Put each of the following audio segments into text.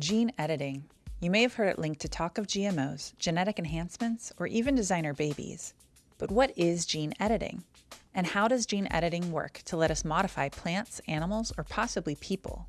Gene editing. You may have heard it linked to talk of GMOs, genetic enhancements, or even designer babies. But what is gene editing? And how does gene editing work to let us modify plants, animals, or possibly people?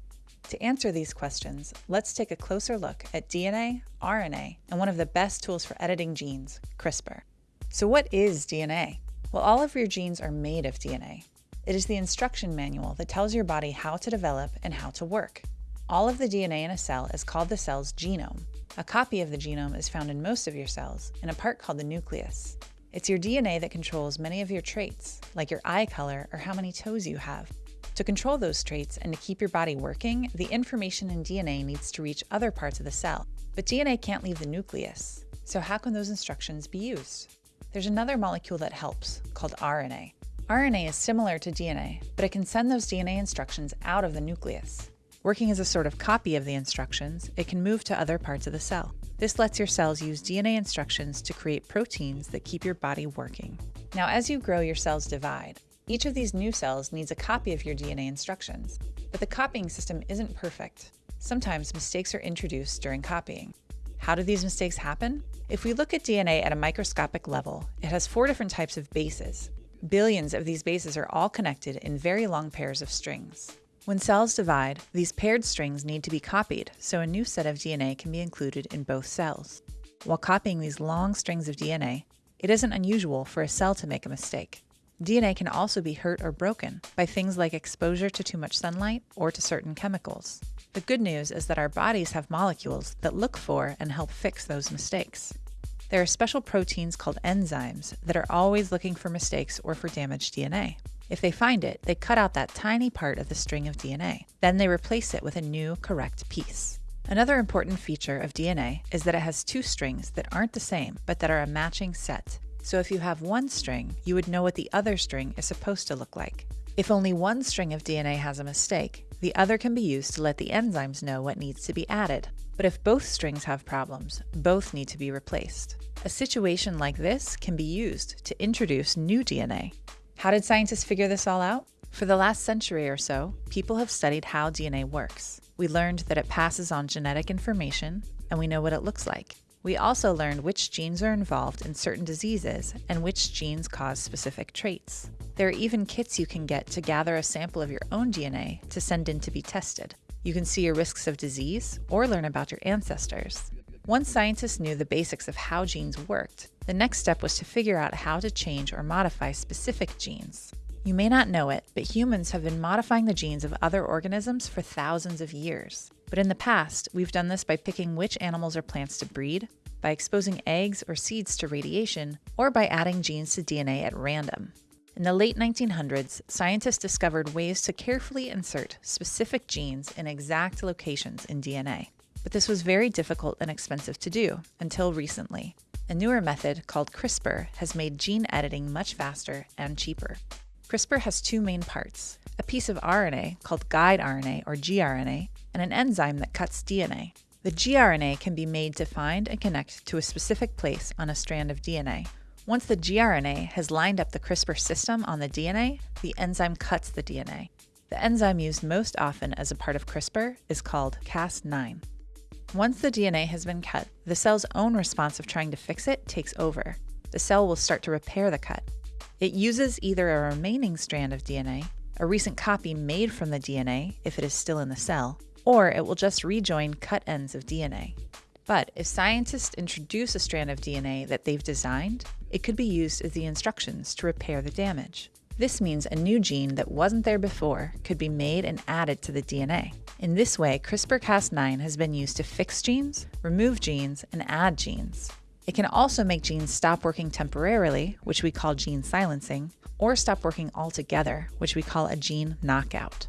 To answer these questions, let's take a closer look at DNA, RNA, and one of the best tools for editing genes, CRISPR. So what is DNA? Well, all of your genes are made of DNA. It is the instruction manual that tells your body how to develop and how to work. All of the DNA in a cell is called the cell's genome. A copy of the genome is found in most of your cells, in a part called the nucleus. It's your DNA that controls many of your traits, like your eye color or how many toes you have. To control those traits and to keep your body working, the information in DNA needs to reach other parts of the cell. But DNA can't leave the nucleus. So how can those instructions be used? There's another molecule that helps, called RNA. RNA is similar to DNA, but it can send those DNA instructions out of the nucleus. Working as a sort of copy of the instructions, it can move to other parts of the cell. This lets your cells use DNA instructions to create proteins that keep your body working. Now, as you grow, your cells divide. Each of these new cells needs a copy of your DNA instructions, but the copying system isn't perfect. Sometimes mistakes are introduced during copying. How do these mistakes happen? If we look at DNA at a microscopic level, it has four different types of bases. Billions of these bases are all connected in very long pairs of strings. When cells divide, these paired strings need to be copied so a new set of DNA can be included in both cells. While copying these long strings of DNA, it isn't unusual for a cell to make a mistake. DNA can also be hurt or broken by things like exposure to too much sunlight or to certain chemicals. The good news is that our bodies have molecules that look for and help fix those mistakes. There are special proteins called enzymes that are always looking for mistakes or for damaged DNA. If they find it, they cut out that tiny part of the string of DNA. Then they replace it with a new, correct piece. Another important feature of DNA is that it has two strings that aren't the same, but that are a matching set. So if you have one string, you would know what the other string is supposed to look like. If only one string of DNA has a mistake, the other can be used to let the enzymes know what needs to be added. But if both strings have problems, both need to be replaced. A situation like this can be used to introduce new DNA. How did scientists figure this all out? For the last century or so, people have studied how DNA works. We learned that it passes on genetic information, and we know what it looks like. We also learned which genes are involved in certain diseases and which genes cause specific traits. There are even kits you can get to gather a sample of your own DNA to send in to be tested. You can see your risks of disease or learn about your ancestors. Once scientists knew the basics of how genes worked, the next step was to figure out how to change or modify specific genes. You may not know it, but humans have been modifying the genes of other organisms for thousands of years. But in the past, we've done this by picking which animals or plants to breed, by exposing eggs or seeds to radiation, or by adding genes to DNA at random. In the late 1900s, scientists discovered ways to carefully insert specific genes in exact locations in DNA. But this was very difficult and expensive to do until recently. A newer method called CRISPR has made gene editing much faster and cheaper. CRISPR has two main parts a piece of RNA called guide RNA or gRNA, and an enzyme that cuts DNA. The gRNA can be made to find and connect to a specific place on a strand of DNA. Once the gRNA has lined up the CRISPR system on the DNA, the enzyme cuts the DNA. The enzyme used most often as a part of CRISPR is called Cas9. Once the DNA has been cut, the cell's own response of trying to fix it takes over. The cell will start to repair the cut. It uses either a remaining strand of DNA, a recent copy made from the DNA if it is still in the cell, or it will just rejoin cut ends of DNA. But if scientists introduce a strand of DNA that they've designed, it could be used as the instructions to repair the damage. This means a new gene that wasn't there before could be made and added to the DNA. In this way, CRISPR-Cas9 has been used to fix genes, remove genes, and add genes. It can also make genes stop working temporarily, which we call gene silencing, or stop working altogether, which we call a gene knockout.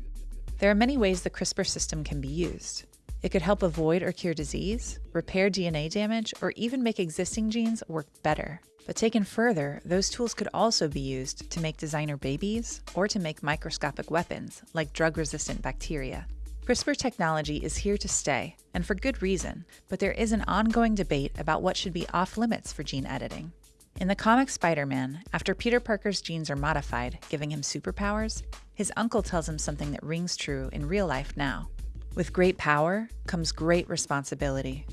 There are many ways the CRISPR system can be used. It could help avoid or cure disease, repair DNA damage, or even make existing genes work better. But taken further, those tools could also be used to make designer babies or to make microscopic weapons, like drug resistant bacteria. CRISPR technology is here to stay, and for good reason, but there is an ongoing debate about what should be off limits for gene editing. In the comic Spider Man, after Peter Parker's genes are modified, giving him superpowers, his uncle tells him something that rings true in real life now. With great power comes great responsibility.